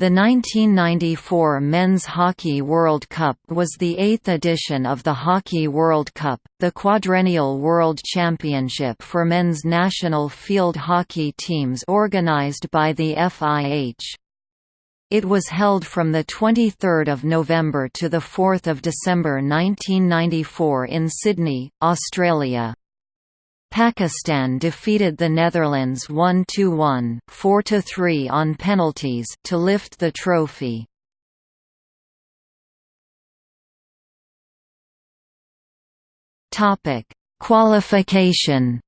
The 1994 Men's Hockey World Cup was the eighth edition of the Hockey World Cup, the quadrennial world championship for men's national field hockey teams organized by the FIH. It was held from 23 November to 4 December 1994 in Sydney, Australia. Pakistan defeated the Netherlands 1–1 4–3 on penalties to lift the trophy. Topic: Qualification.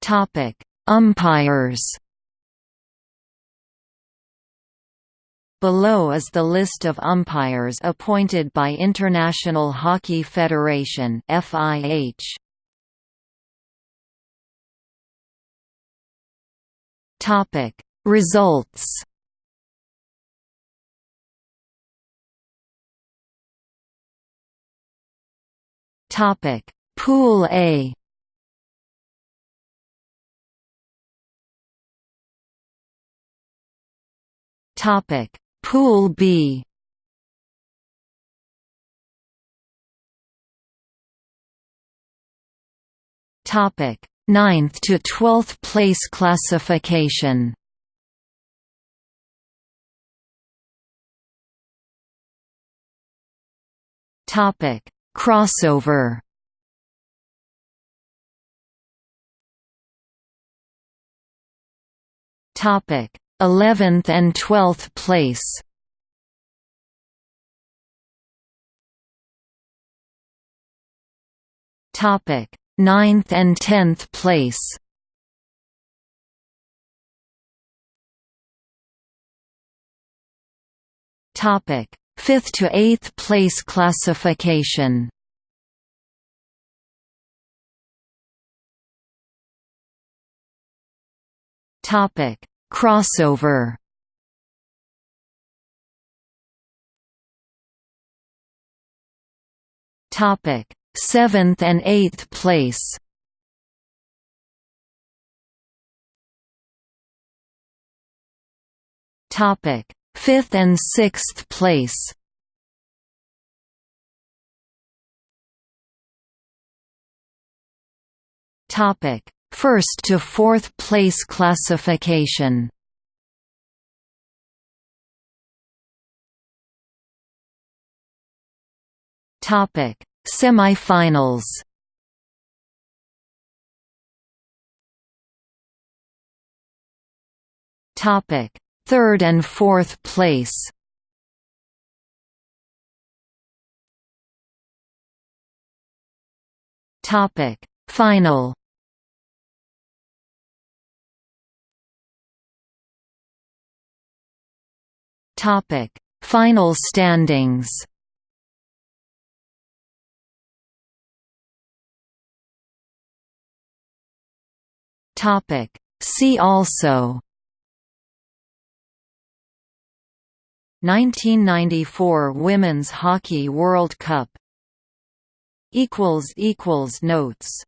Topic: Umpires. Below is the list of umpires appointed by International Hockey Federation (FIH). Topic: Results. Topic: Pool A. Topic: Pool B Topic: Ninth to twelfth place classification. Topic: Crossover. Topic: 11th and 12th place. Topic 9th and 10th place. Topic 5th to 8th place classification. Topic Crossover Topic: Seventh and eighth place. Topic: Fifth and sixth place. Topic: First to fourth place classification Topic: Semifinals. Topic: Third and fourth place. Topic: Final. Topic: Final standings. Topic: See also 1994 Women's Hockey World Cup equals equals notes